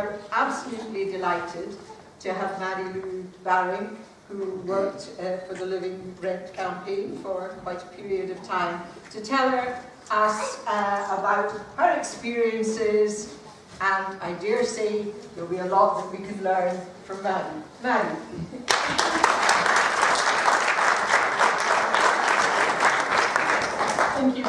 We're absolutely delighted to have Maddie Lou Baring, who worked uh, for the Living Rent campaign for quite a period of time, to tell her, us uh, about her experiences and I dare say there'll be a lot that we can learn from Maddie. Maddie. Thank you,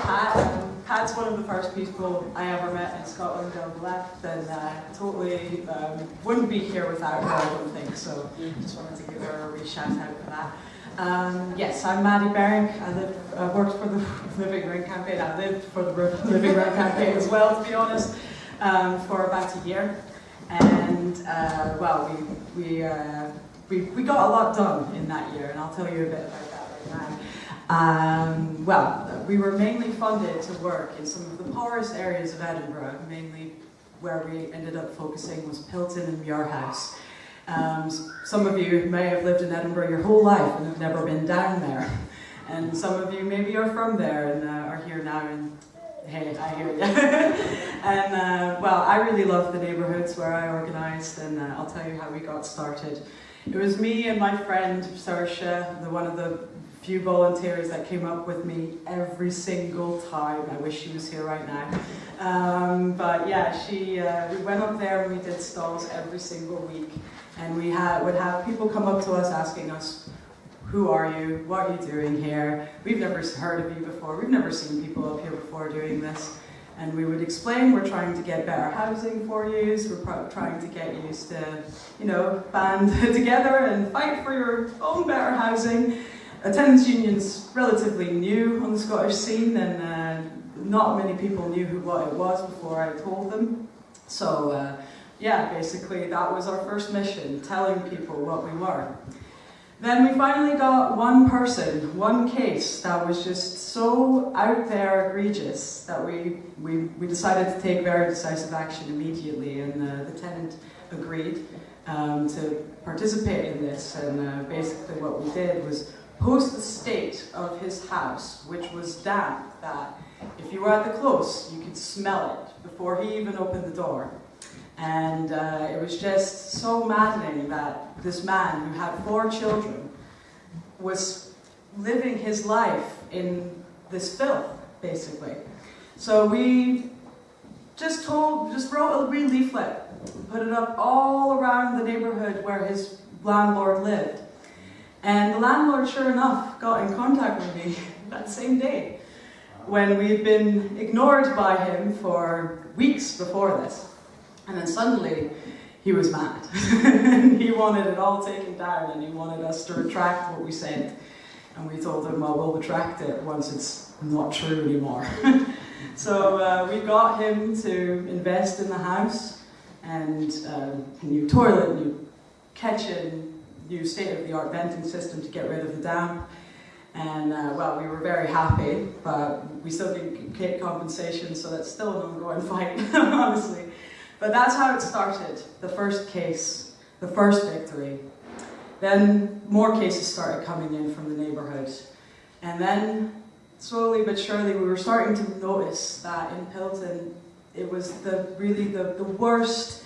one of the first people I ever met in Scotland on left, and uh, totally um, wouldn't be here without her, I don't think. So just wanted to give her a wee shout out for that. Um, yes, I'm Maddie Baring. I live, worked for the Living Rent campaign. I lived for the Living Rent campaign as well, to be honest, um, for about a year. And uh, well, we we, uh, we we got a lot done in that year, and I'll tell you a bit about that right now. Um, well, we were mainly funded to work in some of the poorest areas of Edinburgh, mainly where we ended up focusing was Pilton and Muirhouse. Um, some of you may have lived in Edinburgh your whole life and have never been down there. And some of you maybe are from there and uh, are here now and hey, I hear you. and uh, well, I really love the neighbourhoods where I organised and uh, I'll tell you how we got started. It was me and my friend Saoirse, the one of the few volunteers that came up with me every single time. I wish she was here right now. Um, but yeah, she, uh, we went up there and we did stalls every single week. And we had, would have people come up to us asking us, who are you? What are you doing here? We've never heard of you before. We've never seen people up here before doing this. And we would explain we're trying to get better housing for you, we're trying to get you to, you know, band together and fight for your own better housing. Attendance union's relatively new on the Scottish scene and uh, not many people knew who what it was before I told them. So uh, yeah, basically that was our first mission, telling people what we were. Then we finally got one person, one case that was just so out there egregious that we, we, we decided to take very decisive action immediately and uh, the tenant agreed um, to participate in this and uh, basically what we did was post the state of his house, which was damp, that if you were at the close, you could smell it before he even opened the door. And uh, it was just so maddening that this man who had four children was living his life in this filth, basically. So we just told, just wrote a wee leaflet, put it up all around the neighborhood where his landlord lived. And the landlord, sure enough, got in contact with me that same day when we had been ignored by him for weeks before this. And then suddenly, he was mad. he wanted it all taken down and he wanted us to retract what we said. And we told him, well, we'll retract it once it's not true anymore. so uh, we got him to invest in the house and um, a new toilet, new kitchen, new state-of-the-art venting system to get rid of the damp. And uh, well, we were very happy, but we still didn't get compensation, so that's still an ongoing fight, honestly. But that's how it started, the first case, the first victory. Then more cases started coming in from the neighbourhood. And then, slowly but surely, we were starting to notice that in Pilton, it was the really the, the worst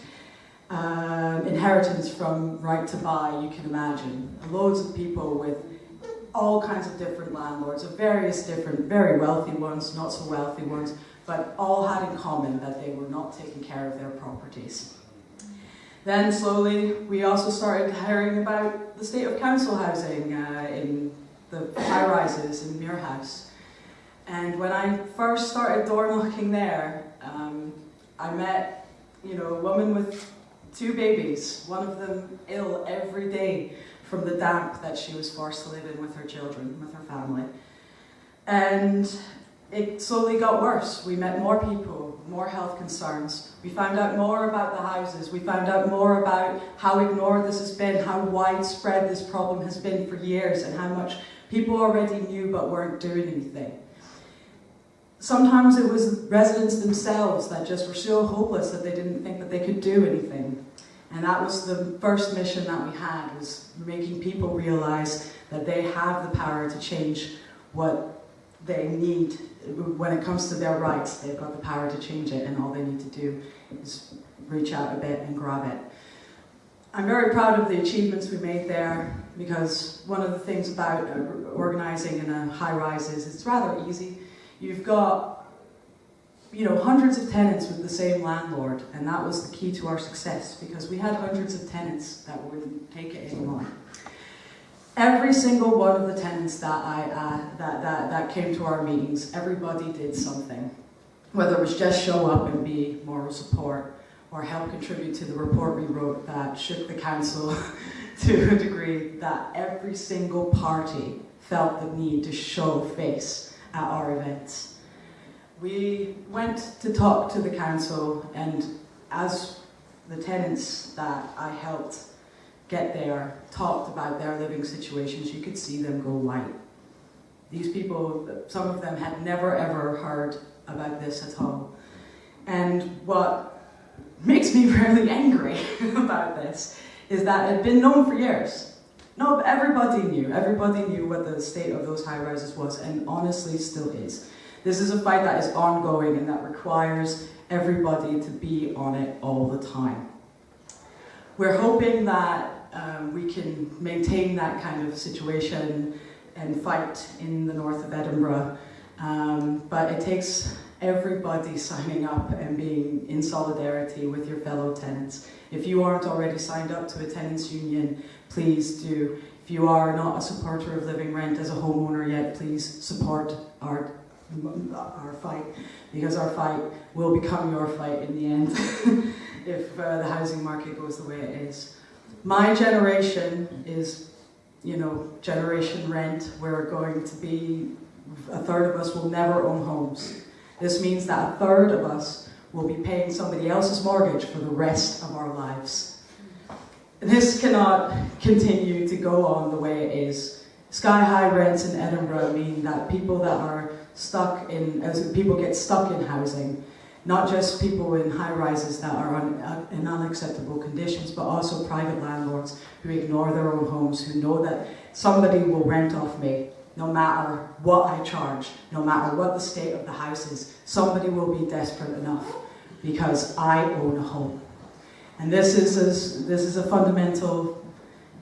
um, inheritance from right to buy you can imagine. Loads of people with all kinds of different landlords, of various different, very wealthy ones, not so wealthy ones, but all had in common that they were not taking care of their properties. Then slowly we also started hearing about the state of council housing uh, in the high-rises in Muirhouse. And when I first started door knocking there, um, I met you know, a woman with two babies, one of them ill every day from the damp that she was forced to live in with her children, with her family. And it slowly got worse. We met more people, more health concerns. We found out more about the houses. We found out more about how ignored this has been, how widespread this problem has been for years, and how much people already knew but weren't doing anything. Sometimes it was residents themselves that just were so hopeless that they didn't think that they could do anything. And that was the first mission that we had, was making people realize that they have the power to change what they need when it comes to their rights. They've got the power to change it and all they need to do is reach out a bit and grab it. I'm very proud of the achievements we made there because one of the things about organising in a high rise is it's rather easy. You've got you know, hundreds of tenants with the same landlord, and that was the key to our success because we had hundreds of tenants that wouldn't take it anymore. Every single one of the tenants that I uh, that, that that came to our meetings, everybody did something, whether it was just show up and be moral support, or help contribute to the report we wrote that shook the council to a degree that every single party felt the need to show face at our events. We went to talk to the council and as the tenants that I helped get there talked about their living situations, you could see them go white. These people, some of them had never ever heard about this at all. And what makes me really angry about this is that it had been known for years. No, everybody knew. Everybody knew what the state of those high rises was, and honestly still is. This is a fight that is ongoing and that requires everybody to be on it all the time. We're hoping that um, we can maintain that kind of situation and fight in the north of Edinburgh, um, but it takes everybody signing up and being in solidarity with your fellow tenants. If you aren't already signed up to a tenants union, please do. If you are not a supporter of living rent as a homeowner yet, please support our our fight because our fight will become your fight in the end if uh, the housing market goes the way it is. My generation is, you know, generation rent. We're going to be, a third of us will never own homes. This means that a third of us will be paying somebody else's mortgage for the rest of our lives. This cannot continue to go on the way it is. Sky high rents in Edinburgh mean that people that are stuck in, as people get stuck in housing, not just people in high rises that are uh, in unacceptable conditions, but also private landlords who ignore their own homes, who know that somebody will rent off me no matter what I charge, no matter what the state of the house is, somebody will be desperate enough because I own a home. And this is a, this is a fundamental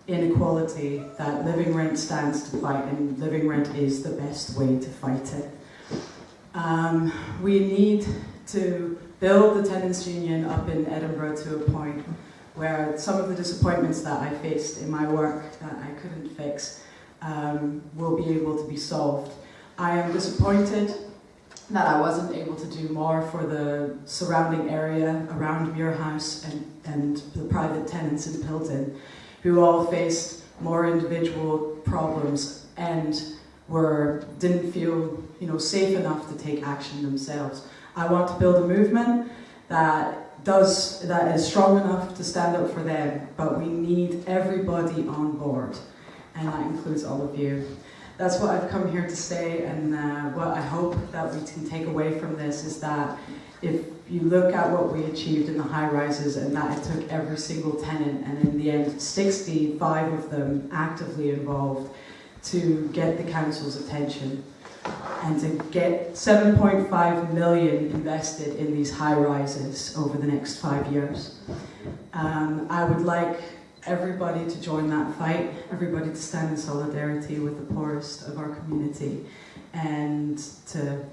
inequality that living rent stands to fight, and living rent is the best way to fight it. Um, we need to build the tenants union up in Edinburgh to a point where some of the disappointments that I faced in my work that I couldn't fix um, will be able to be solved. I am disappointed that I wasn't able to do more for the surrounding area around Muirhouse and, and the private tenants in Pilton who all faced more individual problems and were didn't feel you know safe enough to take action themselves. I want to build a movement that does that is strong enough to stand up for them, but we need everybody on board, and that includes all of you. That's what I've come here to say, and uh, what I hope that we can take away from this is that if you look at what we achieved in the high rises and that it took every single tenant and in the end 65 of them actively involved to get the council's attention and to get 7.5 million invested in these high rises over the next five years. Um, I would like everybody to join that fight, everybody to stand in solidarity with the poorest of our community and to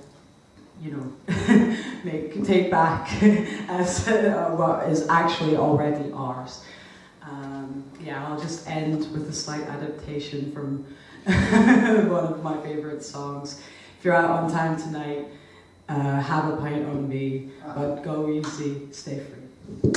you know, make, take back as uh, what is actually already ours. Um, yeah, I'll just end with a slight adaptation from one of my favorite songs. If you're out on time tonight, uh, have a pint on me, but go easy, stay free.